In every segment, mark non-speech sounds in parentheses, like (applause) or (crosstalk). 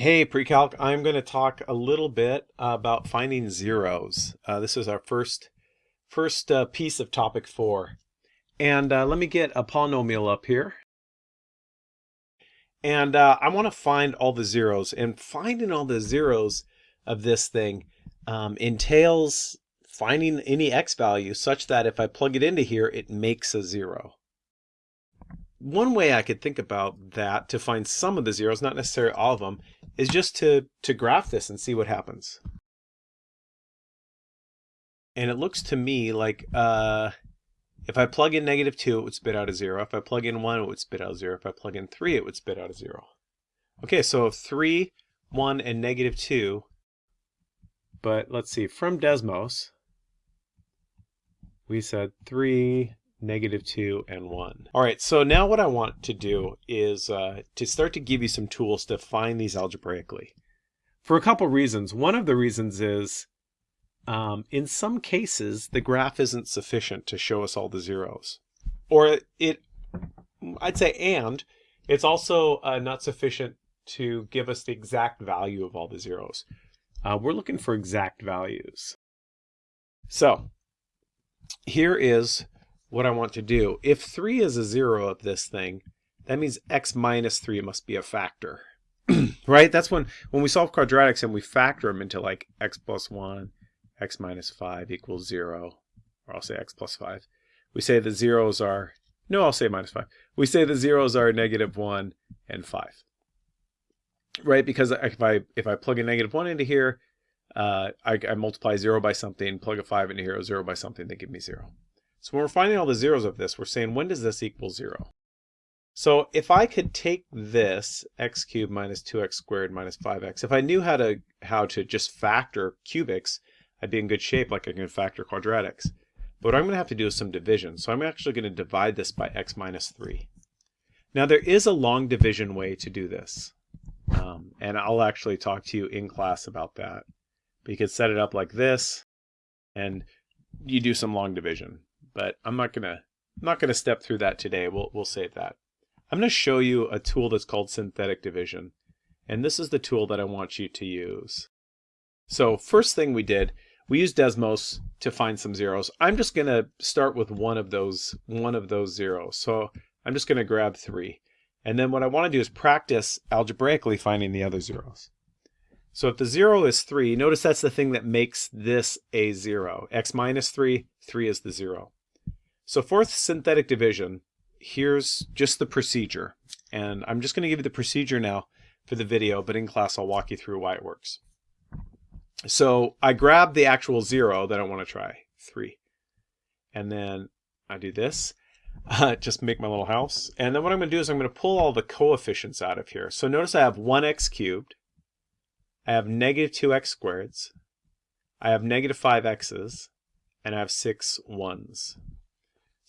Hey Precalc, I'm going to talk a little bit about finding zeros. Uh, this is our first first uh, piece of topic four. And uh, let me get a polynomial up here. And uh, I want to find all the zeros. And finding all the zeros of this thing um, entails finding any x value such that if I plug it into here, it makes a zero one way I could think about that to find some of the zeros, not necessarily all of them, is just to, to graph this and see what happens. And it looks to me like uh, if I plug in negative 2, it would spit out a 0. If I plug in 1, it would spit out a 0. If I plug in 3, it would spit out a 0. Okay, so 3, 1, and negative 2. But let's see, from Desmos, we said 3, negative 2, and 1. All right, so now what I want to do is uh, to start to give you some tools to find these algebraically. For a couple reasons. One of the reasons is um, in some cases, the graph isn't sufficient to show us all the zeros. Or it, I'd say and, it's also uh, not sufficient to give us the exact value of all the zeros. Uh, we're looking for exact values. So here is what I want to do. If 3 is a 0 of this thing, that means x minus 3 must be a factor. (clears throat) right? That's when, when we solve quadratics and we factor them into like x plus 1, x minus 5 equals 0, or I'll say x plus 5. We say the zeros are, no, I'll say minus 5. We say the zeros are negative 1 and 5. Right? Because if I, if I plug a negative 1 into here, uh, I, I multiply 0 by something, plug a 5 into here, 0 by something, they give me 0. So when we're finding all the zeros of this, we're saying when does this equal 0? So if I could take this x cubed minus 2x squared minus 5x, if I knew how to how to just factor cubics, I'd be in good shape like I can factor quadratics. But what I'm going to have to do is some division. So I'm actually going to divide this by x minus 3. Now there is a long division way to do this. Um, and I'll actually talk to you in class about that. But you could set it up like this, and you do some long division but I'm not gonna I'm not gonna step through that today. We'll we'll save that. I'm gonna show you a tool that's called synthetic division, and this is the tool that I want you to use. So first thing we did, we used Desmos to find some zeros. I'm just gonna start with one of those one of those zeros. So I'm just gonna grab three. And then what I want to do is practice algebraically finding the other zeros. So if the 0 is 3, notice that's the thing that makes this a 0. x minus 3, 3 is the 0. So fourth synthetic division, here's just the procedure. And I'm just going to give you the procedure now for the video, but in class I'll walk you through why it works. So I grab the actual zero that I want to try, 3. And then I do this, uh, (laughs) just make my little house. And then what I'm going to do is I'm going to pull all the coefficients out of here. So notice I have 1x cubed, I have negative 2x squareds, I have negative 5x's, and I have six ones.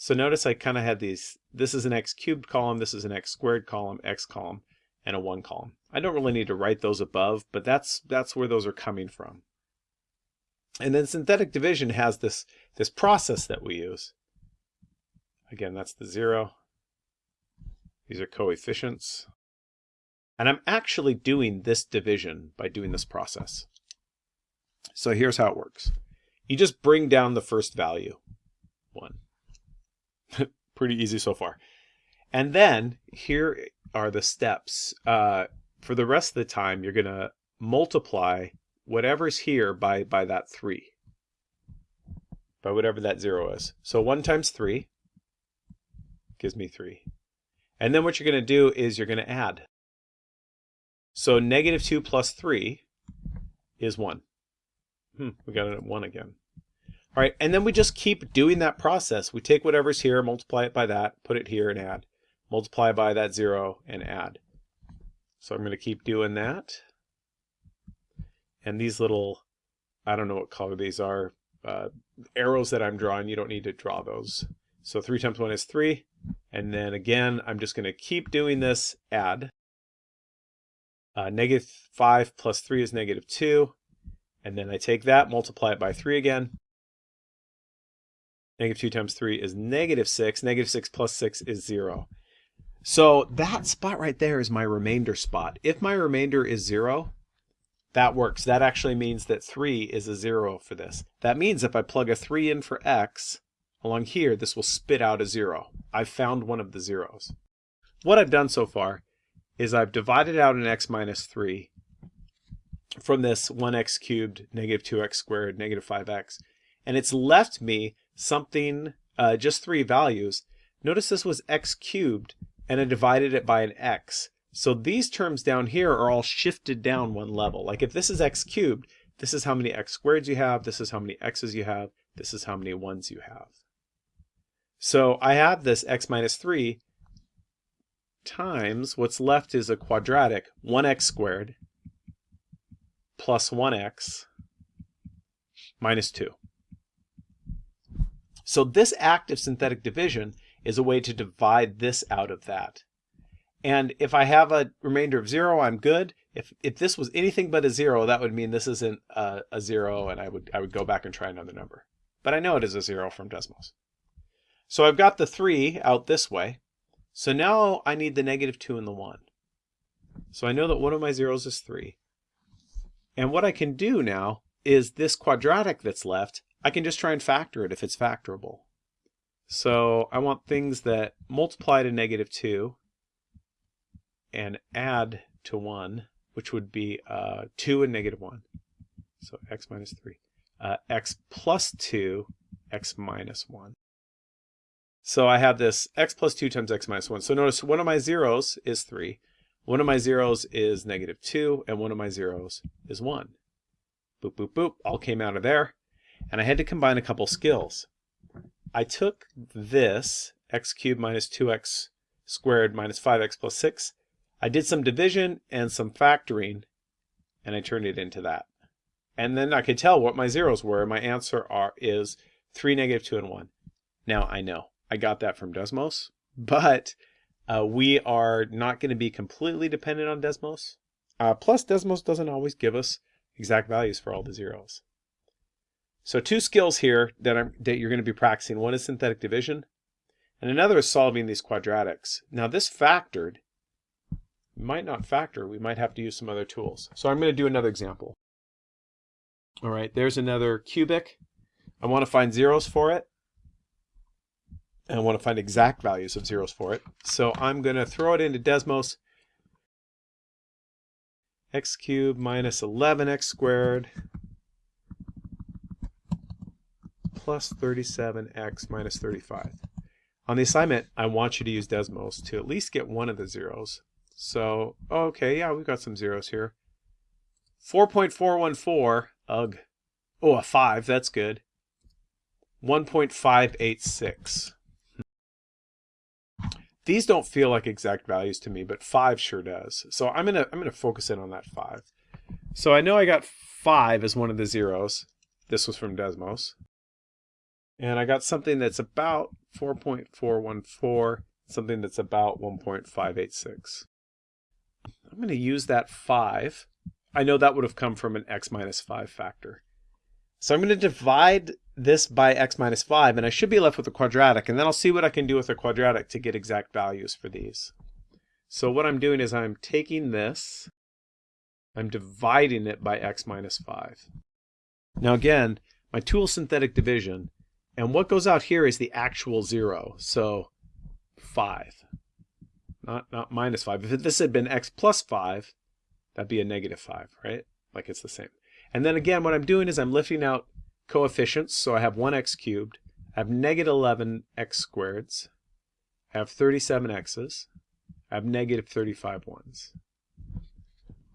So notice I kind of had these, this is an x cubed column, this is an x squared column, x column, and a 1 column. I don't really need to write those above, but that's that's where those are coming from. And then synthetic division has this, this process that we use. Again, that's the 0. These are coefficients. And I'm actually doing this division by doing this process. So here's how it works. You just bring down the first value, 1. (laughs) Pretty easy so far. And then here are the steps. Uh, for the rest of the time, you're going to multiply whatever's here by, by that 3. By whatever that 0 is. So 1 times 3 gives me 3. And then what you're going to do is you're going to add. So negative 2 plus 3 is 1. Hmm, we got it at 1 again. All right, and then we just keep doing that process. We take whatever's here, multiply it by that, put it here and add. Multiply by that zero and add. So I'm going to keep doing that. And these little, I don't know what color these are, uh, arrows that I'm drawing, you don't need to draw those. So 3 times 1 is 3. And then again, I'm just going to keep doing this, add. Uh, negative 5 plus 3 is negative 2. And then I take that, multiply it by 3 again. Negative 2 times 3 is negative 6. Negative 6 plus 6 is 0. So that spot right there is my remainder spot. If my remainder is 0, that works. That actually means that 3 is a 0 for this. That means if I plug a 3 in for x, along here, this will spit out a 0. I've found one of the zeros. What I've done so far is I've divided out an x minus 3 from this 1x cubed, negative 2x squared, negative 5x, and it's left me something, uh, just three values. Notice this was x cubed, and I divided it by an x. So these terms down here are all shifted down one level. Like if this is x cubed, this is how many x squareds you have, this is how many x's you have, this is how many ones you have. So I have this x minus 3 times what's left is a quadratic 1x squared plus 1x minus 2. So this act of synthetic division is a way to divide this out of that. And if I have a remainder of 0, I'm good. If, if this was anything but a 0, that would mean this isn't a, a 0, and I would, I would go back and try another number. But I know it is a 0 from Desmos. So I've got the 3 out this way. So now I need the negative 2 and the 1. So I know that one of my zeros is 3. And what I can do now is this quadratic that's left, I can just try and factor it if it's factorable. So I want things that multiply to negative 2 and add to 1, which would be uh, 2 and negative 1. So x minus 3. Uh, x plus 2, x minus 1. So I have this x plus 2 times x minus 1. So notice one of my zeros is 3, one of my zeros is negative 2, and one of my zeros is 1. Boop, boop, boop, all came out of there. And I had to combine a couple skills. I took this, x cubed minus 2x squared minus 5x plus 6. I did some division and some factoring, and I turned it into that. And then I could tell what my zeros were. My answer are is 3, negative 2, and 1. Now I know. I got that from Desmos, (laughs) but uh, we are not going to be completely dependent on Desmos. Uh, plus, Desmos doesn't always give us exact values for all the zeros. So two skills here that, I'm, that you're going to be practicing. One is synthetic division, and another is solving these quadratics. Now this factored might not factor. We might have to use some other tools. So I'm going to do another example. All right, there's another cubic. I want to find zeros for it and I want to find exact values of zeros for it. So I'm going to throw it into Desmos. x cubed minus 11x squared plus 37x minus 35. On the assignment, I want you to use Desmos to at least get one of the zeros. So, okay, yeah, we've got some zeros here. 4.414, ugh. Oh, a 5, that's good. 1.586. These don't feel like exact values to me, but 5 sure does. So I'm going to I'm going to focus in on that 5. So I know I got 5 as one of the zeros. This was from Desmos. And I got something that's about 4.414, something that's about 1.586. I'm going to use that 5. I know that would have come from an x minus 5 factor. So I'm going to divide this by x minus 5, and I should be left with a quadratic, and then I'll see what I can do with a quadratic to get exact values for these. So what I'm doing is I'm taking this, I'm dividing it by x minus 5. Now again, my tool synthetic division, and what goes out here is the actual 0, so 5. Not, not minus 5. If this had been x plus 5, that'd be a negative 5, right? Like it's the same. And then again, what I'm doing is I'm lifting out coefficients. So I have 1x cubed. I have negative 11x squareds. I have 37 x's. I have negative 35 ones.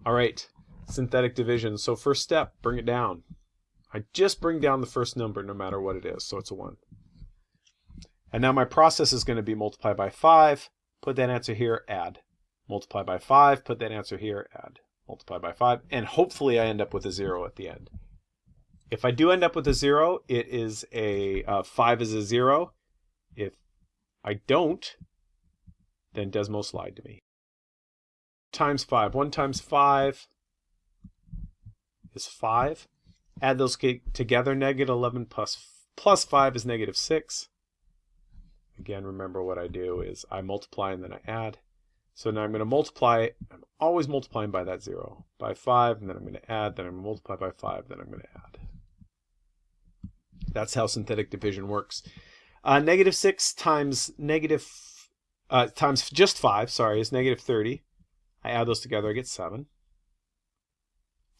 All right, synthetic division. So first step, bring it down. I just bring down the first number no matter what it is, so it's a 1. And now my process is going to be multiply by 5, put that answer here, add. Multiply by 5, put that answer here, add multiply by 5, and hopefully I end up with a 0 at the end. If I do end up with a 0, it is a uh, 5 is a 0. If I don't, then Desmos lied to me. Times 5. 1 times 5 is 5. Add those together, negative 11 plus, plus 5 is negative 6. Again, remember what I do is I multiply and then I add. So now I'm going to multiply, I'm always multiplying by that 0, by 5, and then I'm going to add, then I'm going to multiply by 5, then I'm going to add. That's how synthetic division works. Uh, negative 6 times negative, uh, times just 5, sorry, is negative 30. I add those together, I get 7.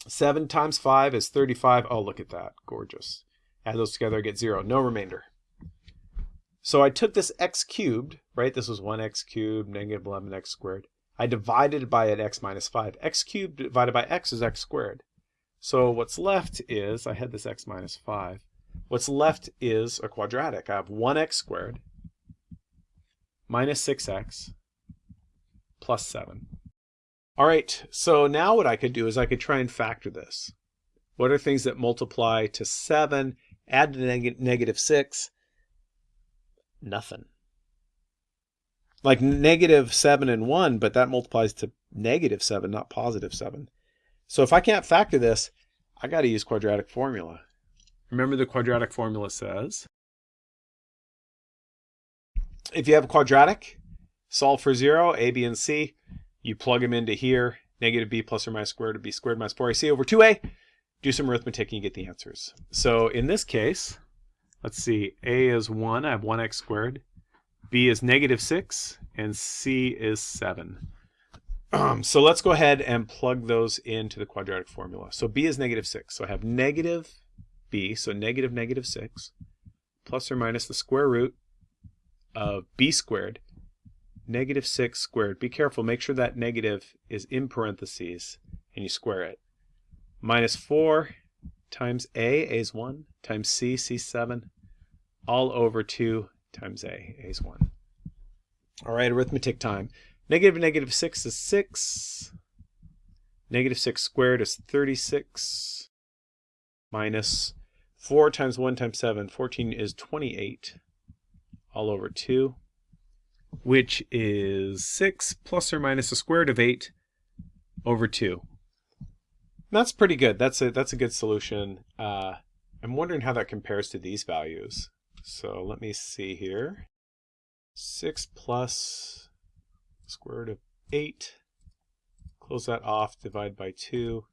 7 times 5 is 35. Oh, look at that. Gorgeous. Add those together, I get 0. No remainder. So I took this x cubed, right? This was 1x cubed, negative 11x squared. I divided by an x minus 5. x cubed divided by x is x squared. So what's left is, I had this x minus 5. What's left is a quadratic. I have 1x squared minus 6x plus 7. All right, so now what I could do is I could try and factor this. What are things that multiply to 7, add to neg negative 6, nothing. Like negative 7 and 1, but that multiplies to negative 7, not positive 7. So if I can't factor this, I got to use quadratic formula. Remember the quadratic formula says, if you have a quadratic, solve for 0, a, b, and c. You plug them into here, negative b plus or minus square root of b squared minus 4ac over 2a. Do some arithmetic and you get the answers. So in this case, Let's see, a is 1, I have 1x squared. b is negative 6, and c is 7. Um, so let's go ahead and plug those into the quadratic formula. So b is negative 6. So I have negative b, so negative negative 6, plus or minus the square root of b squared, negative 6 squared. Be careful, make sure that negative is in parentheses, and you square it. Minus 4 times a, a is 1, times c, c 7, all over 2 times a, a is 1. All right, arithmetic time. Negative negative 6 is 6. Negative 6 squared is 36. Minus 4 times 1 times 7, 14 is 28. All over 2, which is 6 plus or minus the square root of 8 over 2. That's pretty good. That's a, that's a good solution. Uh, I'm wondering how that compares to these values. So let me see here. 6 plus square root of 8. Close that off, divide by 2.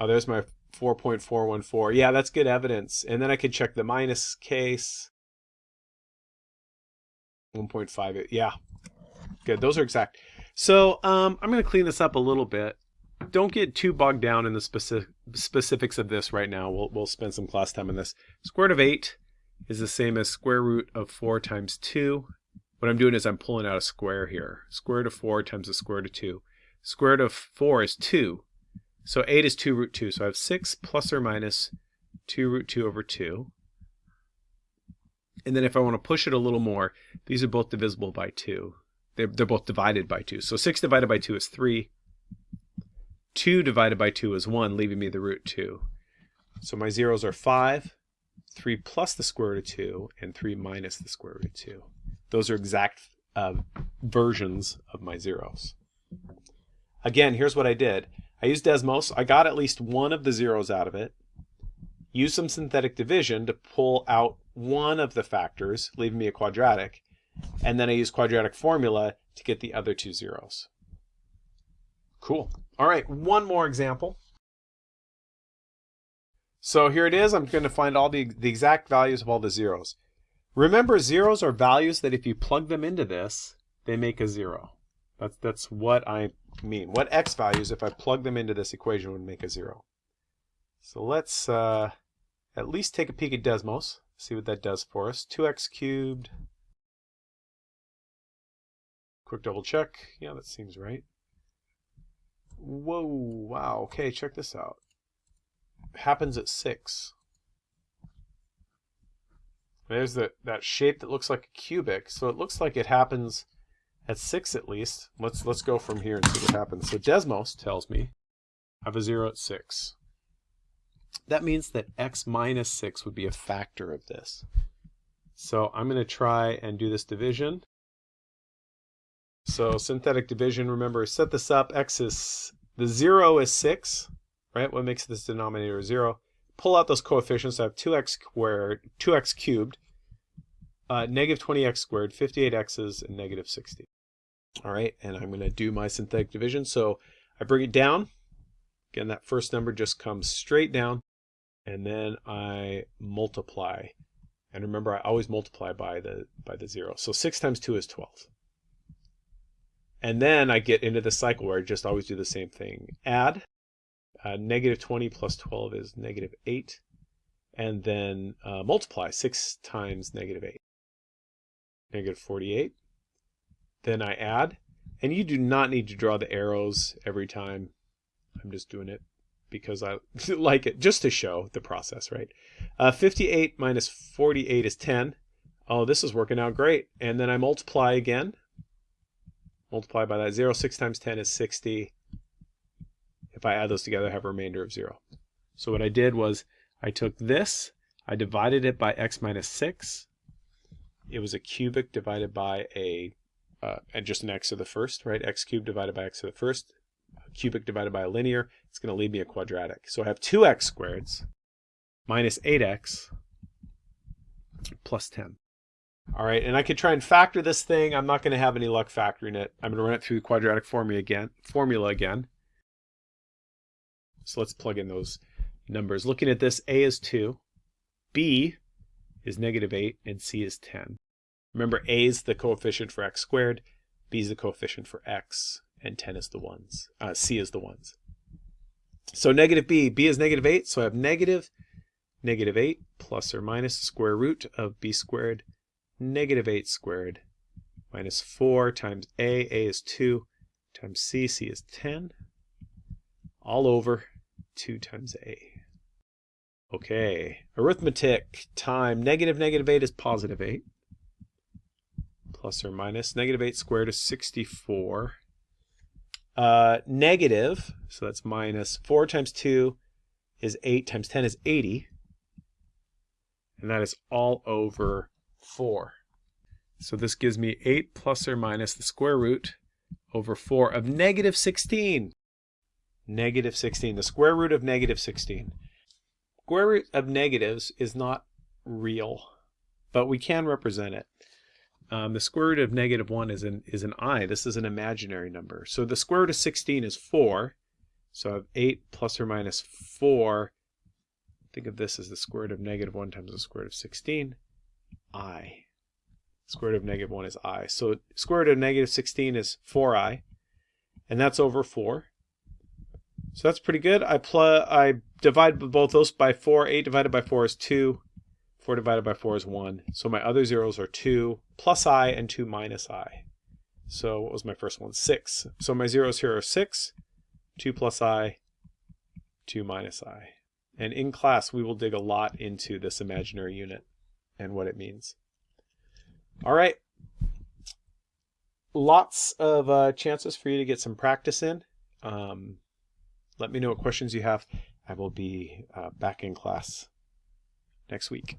Oh, there's my 4.414. Yeah, that's good evidence. And then I could check the minus case. 1.58. Yeah, good. Those are exact. So um, I'm going to clean this up a little bit. Don't get too bogged down in the specific specifics of this right now. We'll, we'll spend some class time on this. Square root of 8 is the same as square root of 4 times 2. What I'm doing is I'm pulling out a square here. Square root of 4 times the square root of 2. Square root of 4 is 2. So 8 is 2 root 2. So I have 6 plus or minus 2 root 2 over 2. And then if I want to push it a little more, these are both divisible by 2. They're, they're both divided by 2. So 6 divided by 2 is 3. 2 divided by 2 is 1, leaving me the root 2. So my zeros are 5, 3 plus the square root of 2, and 3 minus the square root of 2. Those are exact uh, versions of my zeros. Again, here's what I did. I used Desmos. I got at least one of the zeros out of it. Used some synthetic division to pull out one of the factors, leaving me a quadratic. And then I use quadratic formula to get the other two zeros. Cool. All right, one more example. So here it is. I'm going to find all the, the exact values of all the zeros. Remember, zeros are values that if you plug them into this, they make a zero. That's, that's what I mean. What x values, if I plug them into this equation, would make a zero. So let's uh, at least take a peek at Desmos, see what that does for us. 2x cubed. Quick double check. Yeah, that seems right. Whoa, wow. Okay, check this out happens at 6. There's the, that shape that looks like a cubic. So it looks like it happens at 6 at least. Let's, let's go from here and see what happens. So Desmos tells me I have a 0 at 6. That means that x minus 6 would be a factor of this. So I'm going to try and do this division. So synthetic division, remember, set this up. x is, the 0 is 6 right? What makes this denominator 0? Pull out those coefficients. I have 2x squared, 2x cubed uh, negative 20x squared, 58x's, and negative 60. All right, and I'm going to do my synthetic division. So I bring it down. Again, that first number just comes straight down, and then I multiply. And remember, I always multiply by the by the zero. So 6 times 2 is 12. And then I get into the cycle where I just always do the same thing. Add. Uh, negative 20 plus 12 is negative 8. And then uh, multiply. 6 times negative 8. Negative 48. Then I add. And you do not need to draw the arrows every time. I'm just doing it because I (laughs) like it, just to show the process, right? Uh, 58 minus 48 is 10. Oh, this is working out great. And then I multiply again. Multiply by that 0. 6 times 10 is 60. If I add those together, I have a remainder of 0. So what I did was I took this, I divided it by x minus 6. It was a cubic divided by a uh, and just an x to the first, right? x cubed divided by x to the first, cubic divided by a linear, it's going to leave me a quadratic. So I have 2x squareds minus 8x plus 10. All right, and I could try and factor this thing. I'm not going to have any luck factoring it. I'm going to run it through the quadratic formula again. Formula again. So let's plug in those numbers. Looking at this, a is 2, b is negative 8, and c is 10. Remember, a is the coefficient for x squared, b is the coefficient for x, and 10 is the ones. Uh, c is the ones. So negative b, b is negative 8, so I have negative negative 8 plus or minus the square root of b squared, negative 8 squared, minus 4 times a, a is 2, times c, c is 10, all over 2 times a. Okay, arithmetic time, negative negative 8 is positive 8 plus or minus. Negative 8 squared is 64. Uh, negative, so that's minus 4 times 2 is 8 times 10 is 80. And that is all over 4. So this gives me 8 plus or minus the square root over 4 of negative 16. Negative 16, the square root of negative 16. Square root of negatives is not real, but we can represent it. Um, the square root of negative 1 is an, is an i. This is an imaginary number. So the square root of 16 is 4. So I have 8 plus or minus 4. Think of this as the square root of negative 1 times the square root of 16. i. Square root of negative 1 is i. So square root of negative 16 is 4i. And that's over 4. So that's pretty good. I, pl I divide both those by 4. 8 divided by 4 is 2. 4 divided by 4 is 1. So my other zeros are 2 plus i and 2 minus i. So what was my first one? 6. So my zeros here are 6, 2 plus i, 2 minus i. And in class, we will dig a lot into this imaginary unit and what it means. All right. Lots of uh, chances for you to get some practice in. Um, let me know what questions you have. I will be uh, back in class next week.